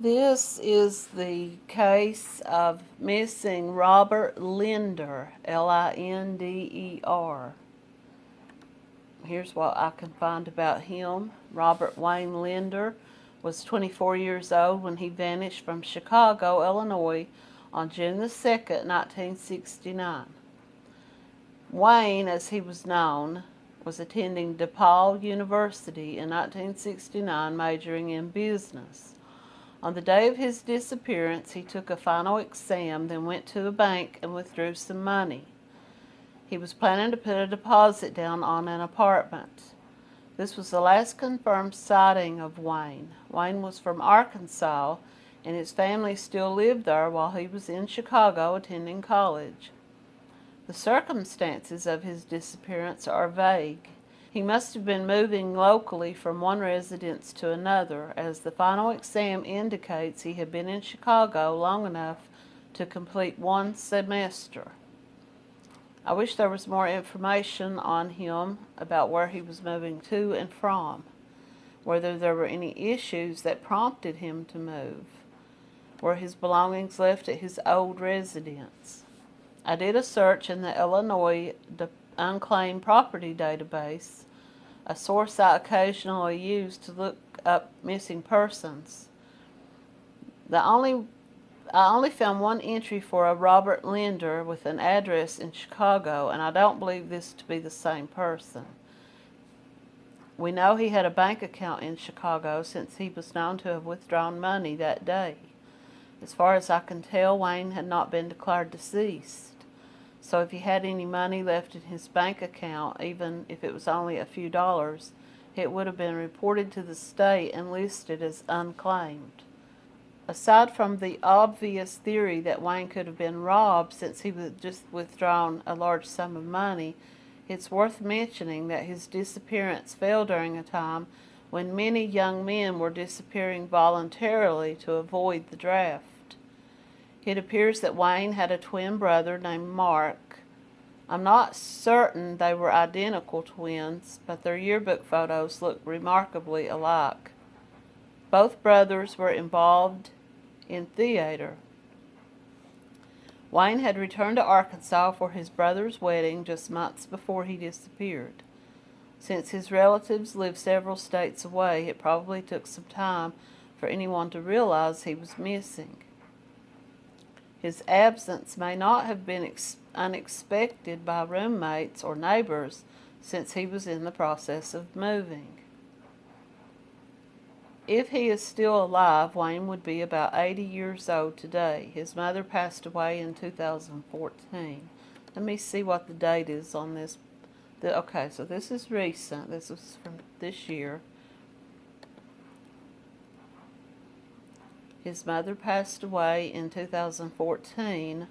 This is the case of missing Robert Linder, L-I-N-D-E-R. Here's what I can find about him. Robert Wayne Linder was 24 years old when he vanished from Chicago, Illinois on June the 2nd, 1969. Wayne, as he was known, was attending DePaul University in 1969 majoring in business. On the day of his disappearance, he took a final exam, then went to a bank and withdrew some money. He was planning to put a deposit down on an apartment. This was the last confirmed sighting of Wayne. Wayne was from Arkansas, and his family still lived there while he was in Chicago attending college. The circumstances of his disappearance are vague. He must have been moving locally from one residence to another, as the final exam indicates he had been in Chicago long enough to complete one semester. I wish there was more information on him about where he was moving to and from, whether there were any issues that prompted him to move, were his belongings left at his old residence. I did a search in the Illinois Unclaimed Property Database, a source I occasionally use to look up missing persons. The only I only found one entry for a Robert Linder with an address in Chicago, and I don't believe this to be the same person. We know he had a bank account in Chicago since he was known to have withdrawn money that day. As far as I can tell, Wayne had not been declared deceased. So if he had any money left in his bank account, even if it was only a few dollars, it would have been reported to the state and listed as unclaimed. Aside from the obvious theory that Wayne could have been robbed since he had just withdrawn a large sum of money, it's worth mentioning that his disappearance fell during a time when many young men were disappearing voluntarily to avoid the draft. It appears that Wayne had a twin brother named Mark. I'm not certain they were identical twins, but their yearbook photos look remarkably alike. Both brothers were involved in theater. Wayne had returned to Arkansas for his brother's wedding just months before he disappeared. Since his relatives lived several states away, it probably took some time for anyone to realize he was missing. His absence may not have been unexpected by roommates or neighbors since he was in the process of moving. If he is still alive, Wayne would be about 80 years old today. His mother passed away in 2014. Let me see what the date is on this. The, okay, so this is recent. This is from this year. His mother passed away in 2014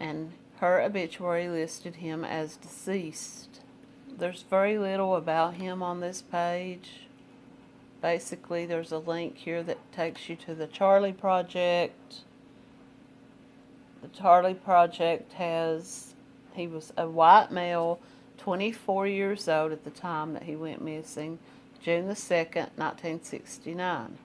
and her obituary listed him as deceased. There's very little about him on this page. Basically, there's a link here that takes you to the Charlie Project. The Charlie Project has, he was a white male, 24 years old at the time that he went missing, June the 2nd, 1969.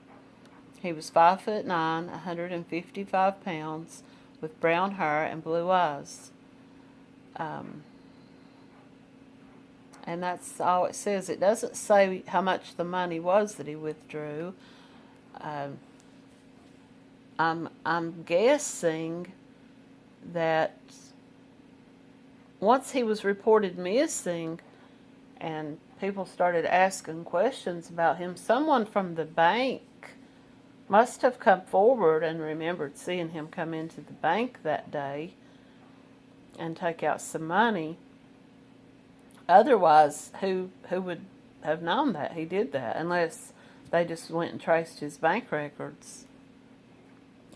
He was five foot nine, 155 pounds, with brown hair and blue eyes. Um, and that's all it says. It doesn't say how much the money was that he withdrew. Um, I'm, I'm guessing that once he was reported missing and people started asking questions about him, someone from the bank must have come forward and remembered seeing him come into the bank that day and take out some money. Otherwise, who who would have known that he did that unless they just went and traced his bank records.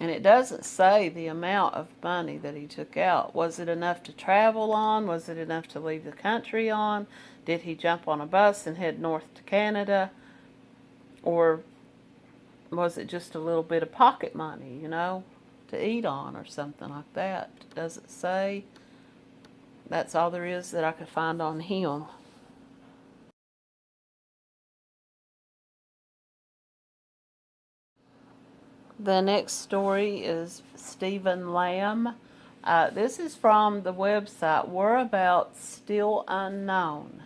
And it doesn't say the amount of money that he took out. Was it enough to travel on? Was it enough to leave the country on? Did he jump on a bus and head north to Canada? Or was it just a little bit of pocket money, you know, to eat on or something like that? Does it say? That's all there is that I could find on him. The next story is Stephen Lamb. Uh, this is from the website Whereabouts Still Unknown.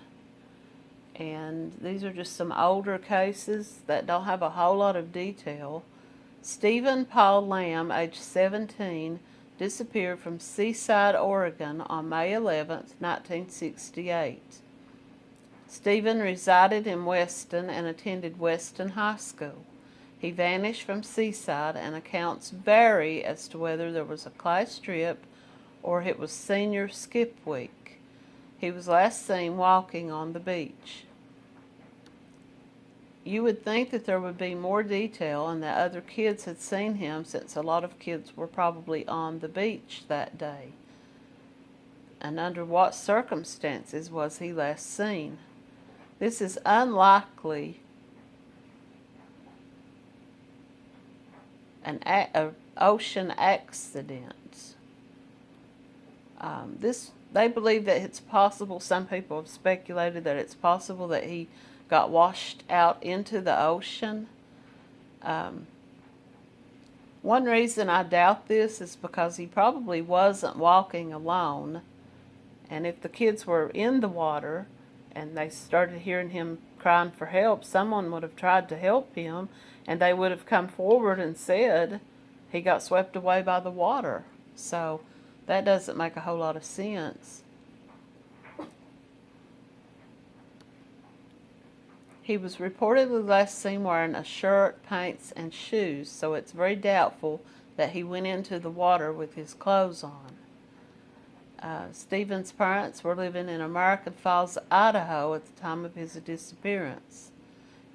And these are just some older cases that don't have a whole lot of detail. Stephen Paul Lamb, age 17, disappeared from Seaside, Oregon on May 11, 1968. Stephen resided in Weston and attended Weston High School. He vanished from Seaside, and accounts vary as to whether there was a class trip or it was senior skip week. He was last seen walking on the beach. You would think that there would be more detail and that other kids had seen him since a lot of kids were probably on the beach that day. And under what circumstances was he last seen? This is unlikely an a, ocean accident. Um, this they believe that it's possible. Some people have speculated that it's possible that he got washed out into the ocean. Um, one reason I doubt this is because he probably wasn't walking alone. And if the kids were in the water and they started hearing him crying for help, someone would have tried to help him and they would have come forward and said he got swept away by the water. So that doesn't make a whole lot of sense. He was reportedly last seen wearing a shirt, pants, and shoes, so it's very doubtful that he went into the water with his clothes on. Uh, Stephen's parents were living in American Falls, Idaho at the time of his disappearance.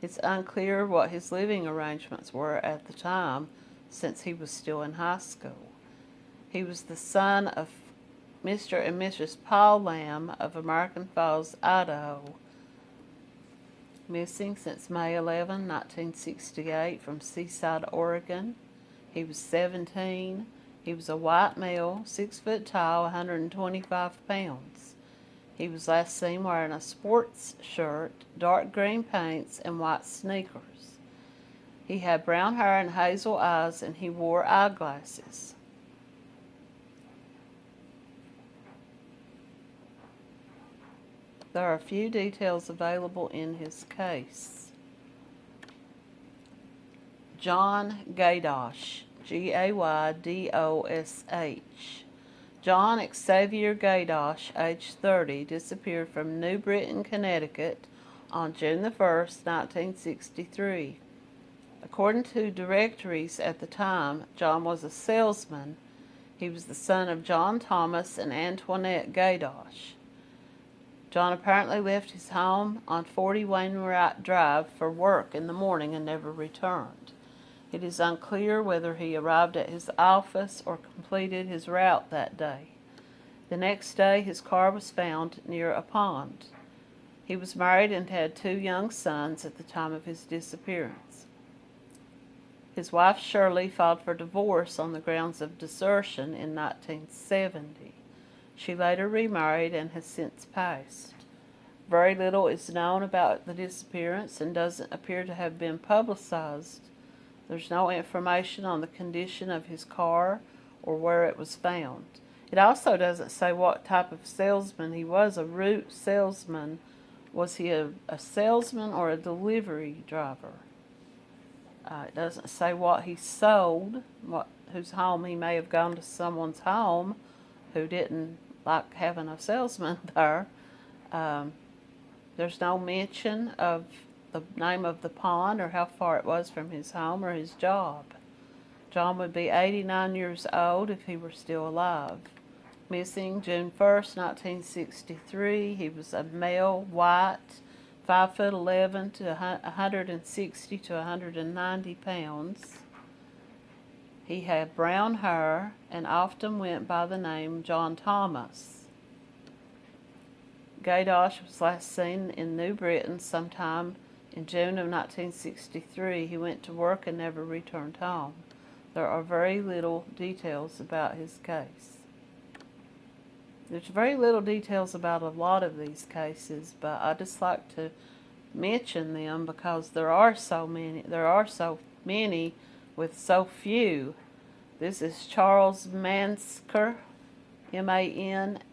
It's unclear what his living arrangements were at the time, since he was still in high school. He was the son of Mr. and Mrs. Paul Lamb of American Falls, Idaho. Missing since May 11, 1968 from Seaside, Oregon. He was 17. He was a white male, 6 foot tall, 125 pounds. He was last seen wearing a sports shirt, dark green pants, and white sneakers. He had brown hair and hazel eyes, and he wore eyeglasses. There are a few details available in his case. John Gaydosh, G-A-Y-D-O-S-H. John Xavier Gaydosh, age 30, disappeared from New Britain, Connecticut on June 1, 1963. According to directories at the time, John was a salesman. He was the son of John Thomas and Antoinette Gaydosh. John apparently left his home on 40 Wainwright Drive for work in the morning and never returned. It is unclear whether he arrived at his office or completed his route that day. The next day, his car was found near a pond. He was married and had two young sons at the time of his disappearance. His wife Shirley filed for divorce on the grounds of desertion in 1970. She later remarried and has since passed. Very little is known about the disappearance and doesn't appear to have been publicized there's no information on the condition of his car or where it was found. It also doesn't say what type of salesman he was, a route salesman. Was he a, a salesman or a delivery driver? Uh, it doesn't say what he sold, what whose home he may have gone to someone's home who didn't like having a salesman there. Um, there's no mention of the name of the pond or how far it was from his home or his job. John would be 89 years old if he were still alive. Missing June 1st, 1963. He was a male, white, 5 foot 11 to 160 to 190 pounds. He had brown hair and often went by the name John Thomas. Gaydosh was last seen in New Britain sometime in June of 1963, he went to work and never returned home. There are very little details about his case. There's very little details about a lot of these cases, but I just like to mention them because there are so many there are so many with so few. This is Charles Mansker, M-A-N-S-K-E-R.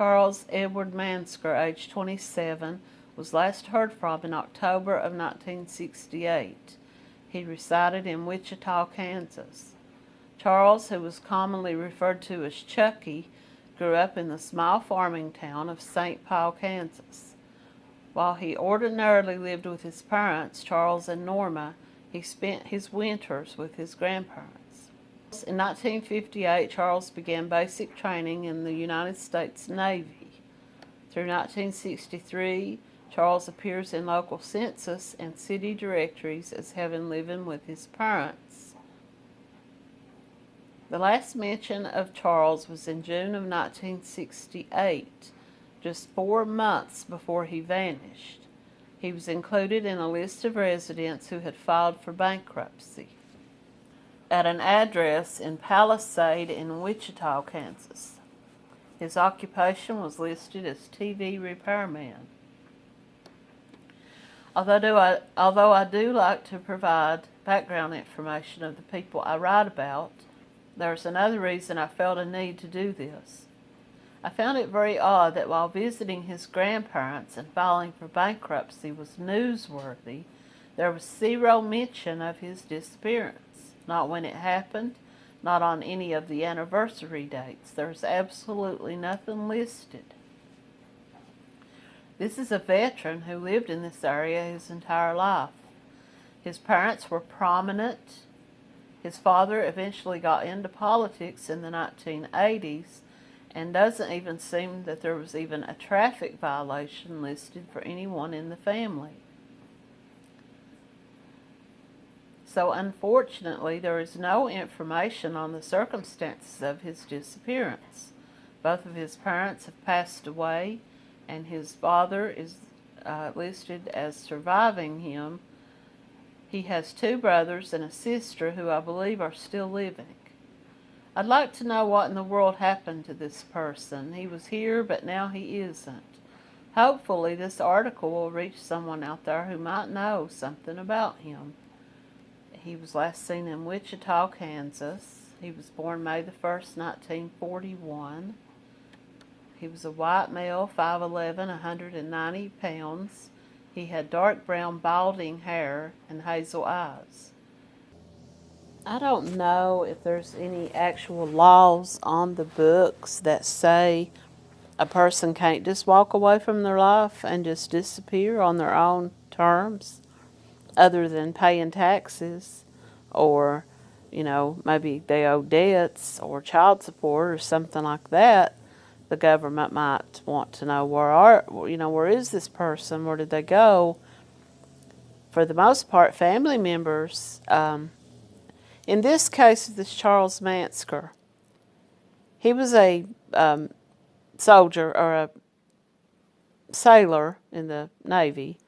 Charles Edward Mansker, age 27, was last heard from in October of 1968. He resided in Wichita, Kansas. Charles, who was commonly referred to as Chucky, grew up in the small farming town of St. Paul, Kansas. While he ordinarily lived with his parents, Charles and Norma, he spent his winters with his grandparents. In 1958, Charles began basic training in the United States Navy. Through 1963, Charles appears in local census and city directories as having lived with his parents. The last mention of Charles was in June of 1968, just four months before he vanished. He was included in a list of residents who had filed for bankruptcy at an address in Palisade in Wichita, Kansas. His occupation was listed as TV repairman. Although I, although I do like to provide background information of the people I write about, there's another reason I felt a need to do this. I found it very odd that while visiting his grandparents and filing for bankruptcy was newsworthy, there was zero mention of his disappearance. Not when it happened, not on any of the anniversary dates. There's absolutely nothing listed. This is a veteran who lived in this area his entire life. His parents were prominent his father eventually got into politics in the 1980s and doesn't even seem that there was even a traffic violation listed for anyone in the family. So unfortunately, there is no information on the circumstances of his disappearance. Both of his parents have passed away, and his father is uh, listed as surviving him he has two brothers and a sister who I believe are still living. I'd like to know what in the world happened to this person. He was here, but now he isn't. Hopefully this article will reach someone out there who might know something about him. He was last seen in Wichita, Kansas. He was born May the 1st, 1941. He was a white male, 5'11", 190 pounds. He had dark brown balding hair and hazel eyes. I don't know if there's any actual laws on the books that say a person can't just walk away from their life and just disappear on their own terms other than paying taxes or, you know, maybe they owe debts or child support or something like that the government might want to know where are you know where is this person? Where did they go? For the most part family members um, in this case this Charles Mansker. He was a um, soldier or a sailor in the Navy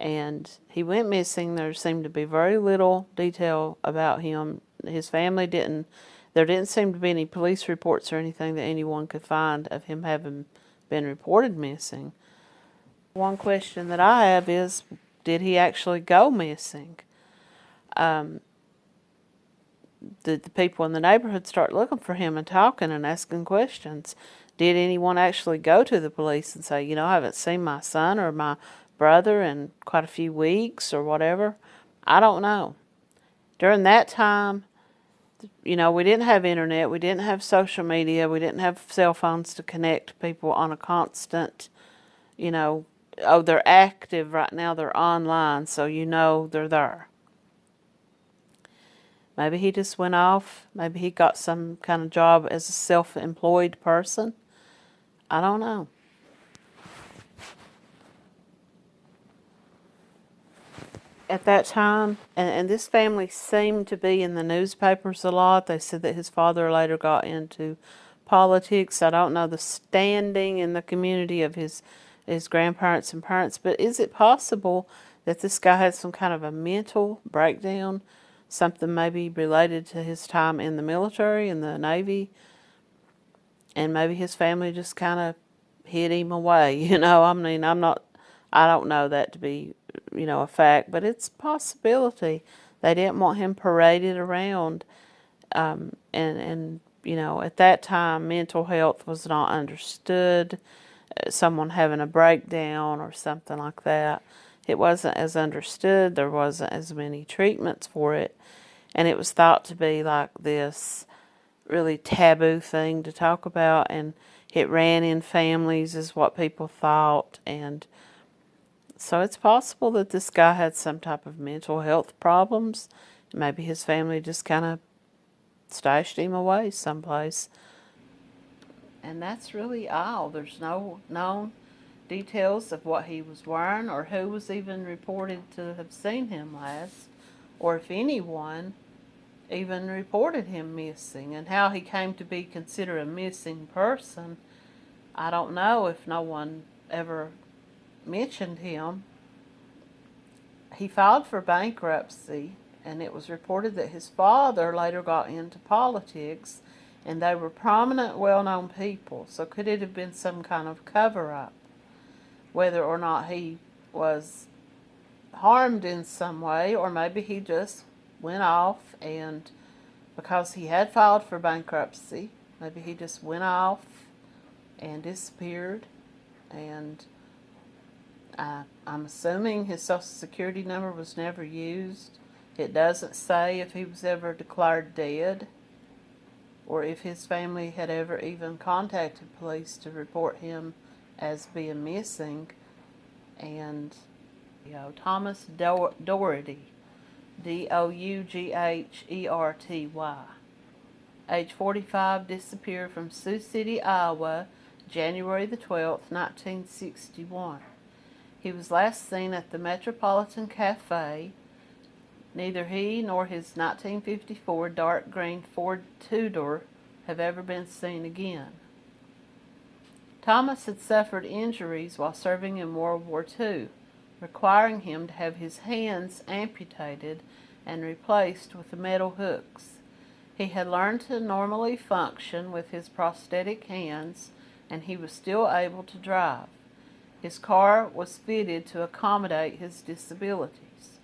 and he went missing there seemed to be very little detail about him his family didn't there didn't seem to be any police reports or anything that anyone could find of him having been reported missing. One question that I have is, did he actually go missing? Um, did the people in the neighborhood start looking for him and talking and asking questions? Did anyone actually go to the police and say, you know, I haven't seen my son or my brother in quite a few weeks or whatever? I don't know. During that time, you know, we didn't have internet, we didn't have social media, we didn't have cell phones to connect people on a constant, you know, oh, they're active right now, they're online, so you know they're there. Maybe he just went off, maybe he got some kind of job as a self-employed person. I don't know. At that time, and, and this family seemed to be in the newspapers a lot. They said that his father later got into politics. I don't know the standing in the community of his his grandparents and parents, but is it possible that this guy had some kind of a mental breakdown, something maybe related to his time in the military, in the Navy, and maybe his family just kind of hid him away, you know? I mean, I'm not I don't know that to be, you know, a fact, but it's a possibility. They didn't want him paraded around, um, and and you know, at that time, mental health was not understood. Uh, someone having a breakdown or something like that, it wasn't as understood. There wasn't as many treatments for it, and it was thought to be like this really taboo thing to talk about, and it ran in families, is what people thought, and so it's possible that this guy had some type of mental health problems. Maybe his family just kind of stashed him away someplace. And that's really all. There's no known details of what he was wearing or who was even reported to have seen him last, or if anyone even reported him missing, and how he came to be considered a missing person. I don't know if no one ever mentioned him. He filed for bankruptcy, and it was reported that his father later got into politics, and they were prominent, well known people. So, could it have been some kind of cover up? Whether or not he was harmed in some way, or maybe he just went off and because he had filed for bankruptcy, maybe he just went off and disappeared and I, I'm assuming his social security number was never used. It doesn't say if he was ever declared dead or if his family had ever even contacted police to report him as being missing. And, you know, Thomas Do- Dougherty, D-O-U-G-H-E-R-T-Y, age 45, disappeared from Sioux City, Iowa, January the 12th, 1961. He was last seen at the Metropolitan Cafe. Neither he nor his 1954 dark green Ford Tudor have ever been seen again. Thomas had suffered injuries while serving in World War II, requiring him to have his hands amputated and replaced with metal hooks. He had learned to normally function with his prosthetic hands, and he was still able to drive. His car was fitted to accommodate his disabilities.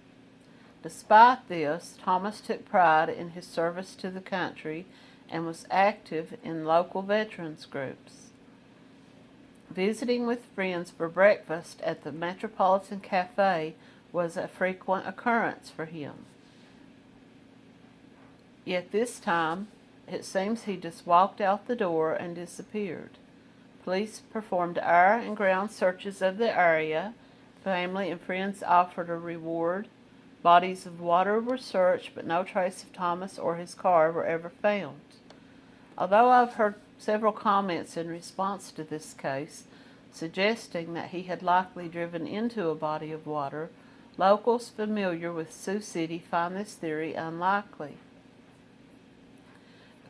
Despite this, Thomas took pride in his service to the country and was active in local veterans groups. Visiting with friends for breakfast at the Metropolitan Cafe was a frequent occurrence for him. Yet this time, it seems he just walked out the door and disappeared. Police performed air and ground searches of the area. Family and friends offered a reward. Bodies of water were searched, but no trace of Thomas or his car were ever found. Although I've heard several comments in response to this case suggesting that he had likely driven into a body of water, locals familiar with Sioux City find this theory unlikely.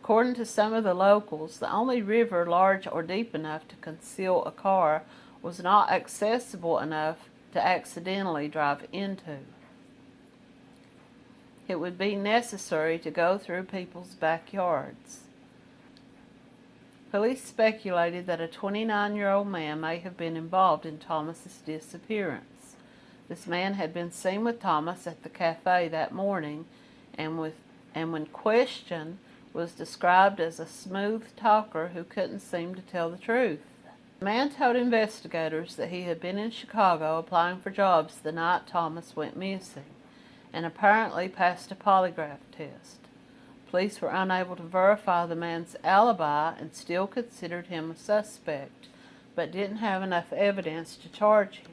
According to some of the locals, the only river large or deep enough to conceal a car was not accessible enough to accidentally drive into. It would be necessary to go through people's backyards. Police speculated that a 29-year-old man may have been involved in Thomas's disappearance. This man had been seen with Thomas at the cafe that morning and with and when questioned was described as a smooth talker who couldn't seem to tell the truth. The man told investigators that he had been in Chicago applying for jobs the night Thomas went missing and apparently passed a polygraph test. Police were unable to verify the man's alibi and still considered him a suspect, but didn't have enough evidence to charge him.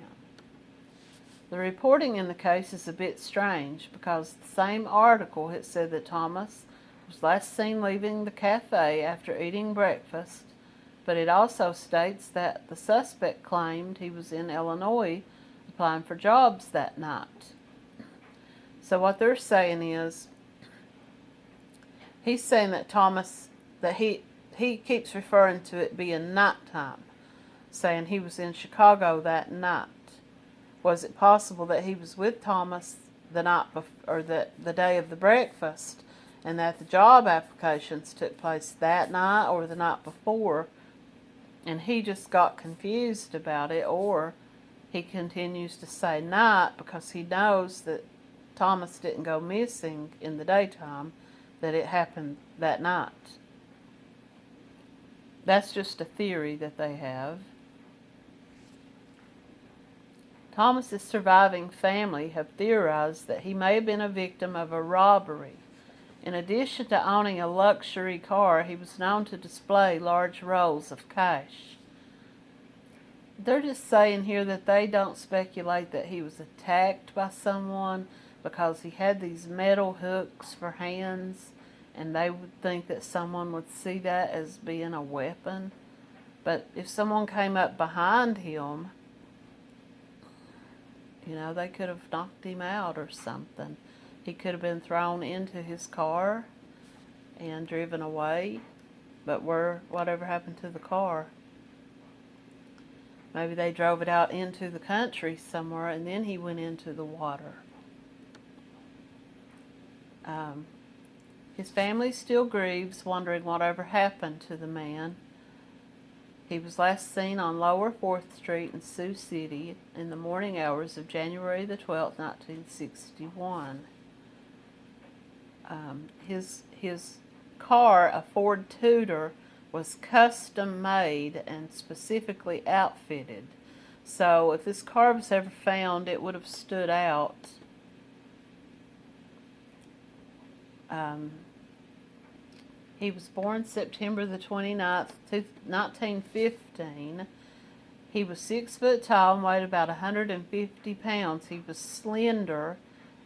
The reporting in the case is a bit strange because the same article had said that Thomas was last seen leaving the cafe after eating breakfast, but it also states that the suspect claimed he was in Illinois applying for jobs that night. So what they're saying is, he's saying that Thomas, that he, he keeps referring to it being nighttime, saying he was in Chicago that night. Was it possible that he was with Thomas the night before, or the, the day of the breakfast and that the job applications took place that night or the night before and he just got confused about it or he continues to say night because he knows that Thomas didn't go missing in the daytime, that it happened that night. That's just a theory that they have. Thomas's surviving family have theorized that he may have been a victim of a robbery. In addition to owning a luxury car, he was known to display large rolls of cash. They're just saying here that they don't speculate that he was attacked by someone because he had these metal hooks for hands and they would think that someone would see that as being a weapon. But if someone came up behind him, you know, they could have knocked him out or something. He could have been thrown into his car and driven away. But where, whatever happened to the car? Maybe they drove it out into the country somewhere and then he went into the water. Um, his family still grieves, wondering whatever happened to the man. He was last seen on Lower 4th Street in Sioux City in the morning hours of January the 12th, 1961. Um, his, his car, a Ford Tudor, was custom made and specifically outfitted. So if this car was ever found, it would have stood out. Um, he was born September the 29th, 1915. He was six foot tall and weighed about 150 pounds. He was slender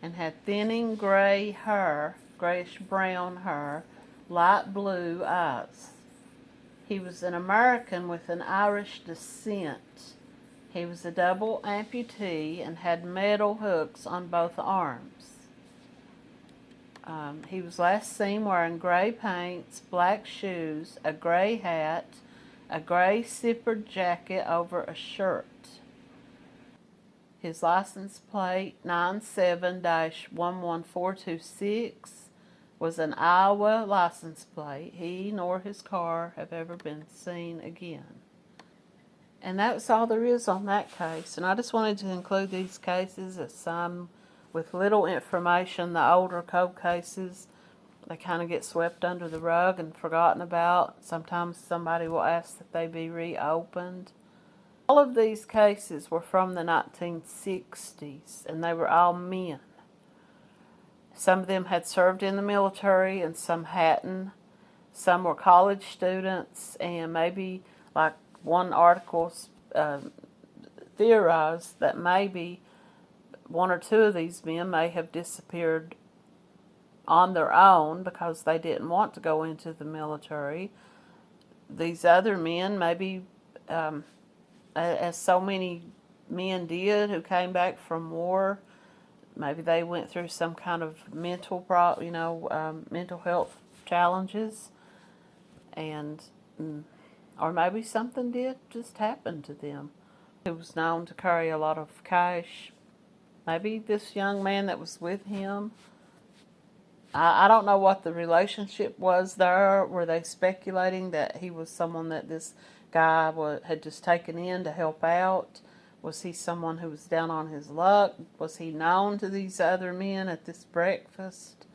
and had thinning gray hair, grayish brown hair, light blue eyes. He was an American with an Irish descent. He was a double amputee and had metal hooks on both arms. Um, he was last seen wearing gray paints, black shoes, a gray hat, a gray zippered jacket over a shirt. His license plate 97-11426 was an Iowa license plate. He nor his car have ever been seen again. And that's all there is on that case. And I just wanted to include these cases as some with little information, the older cold cases, they kind of get swept under the rug and forgotten about. Sometimes somebody will ask that they be reopened. All of these cases were from the 1960s, and they were all men. Some of them had served in the military and some hadn't. Some were college students, and maybe, like one article uh, theorized, that maybe one or two of these men may have disappeared on their own because they didn't want to go into the military. These other men, maybe um, as so many men did who came back from war, maybe they went through some kind of mental, pro you know, um, mental health challenges, and mm, or maybe something did just happen to them. He was known to carry a lot of cash Maybe this young man that was with him, I, I don't know what the relationship was there. Were they speculating that he was someone that this guy was, had just taken in to help out? Was he someone who was down on his luck? Was he known to these other men at this breakfast?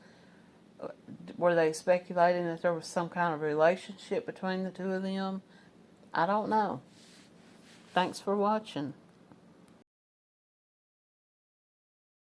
Uh, were they speculating that there was some kind of relationship between the two of them? I don't know. Thanks for watching.